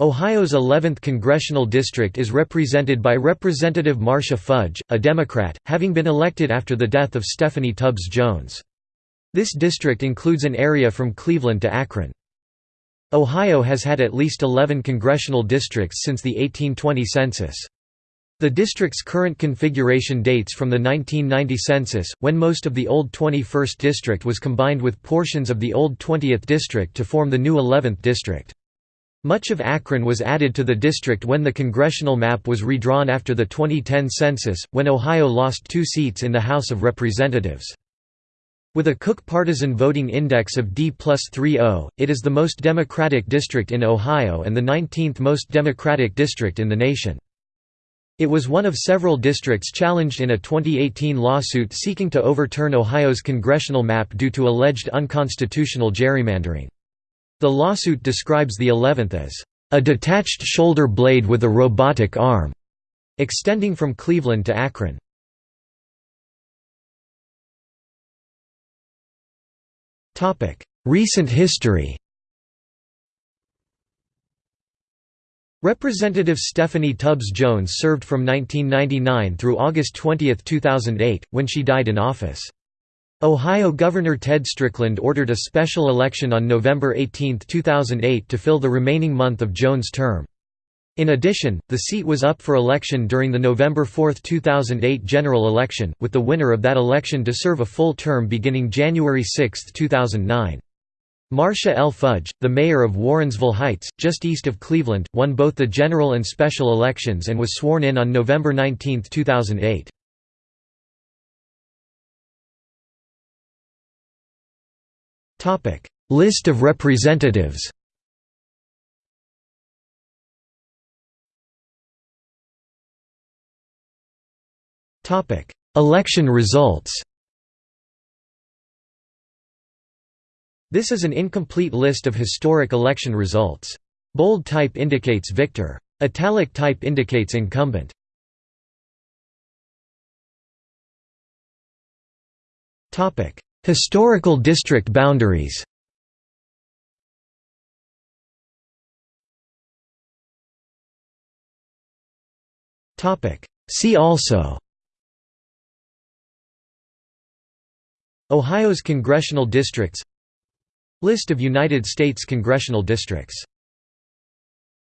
Ohio's 11th congressional district is represented by Representative Marcia Fudge, a Democrat, having been elected after the death of Stephanie Tubbs Jones. This district includes an area from Cleveland to Akron. Ohio has had at least 11 congressional districts since the 1820 census. The district's current configuration dates from the 1990 census, when most of the old 21st district was combined with portions of the old 20th district to form the new 11th district. Much of Akron was added to the district when the congressional map was redrawn after the 2010 census, when Ohio lost two seats in the House of Representatives. With a Cook partisan voting index of D plus 3.0, it is the most Democratic district in Ohio and the 19th most Democratic district in the nation. It was one of several districts challenged in a 2018 lawsuit seeking to overturn Ohio's congressional map due to alleged unconstitutional gerrymandering. The lawsuit describes the 11th as a detached shoulder blade with a robotic arm, extending from Cleveland to Akron. Recent history Representative Stephanie Tubbs Jones served from 1999 through August 20, 2008, when she died in office. Ohio Governor Ted Strickland ordered a special election on November 18, 2008 to fill the remaining month of Jones' term. In addition, the seat was up for election during the November 4, 2008 general election, with the winner of that election to serve a full term beginning January 6, 2009. Marcia L. Fudge, the mayor of Warrensville Heights, just east of Cleveland, won both the general and special elections and was sworn in on November 19, 2008. List of representatives Election results This is an incomplete list of historic election results. Bold type indicates victor. Italic type indicates incumbent. Historical district boundaries. See also. Ohio's congressional districts. List of United States congressional districts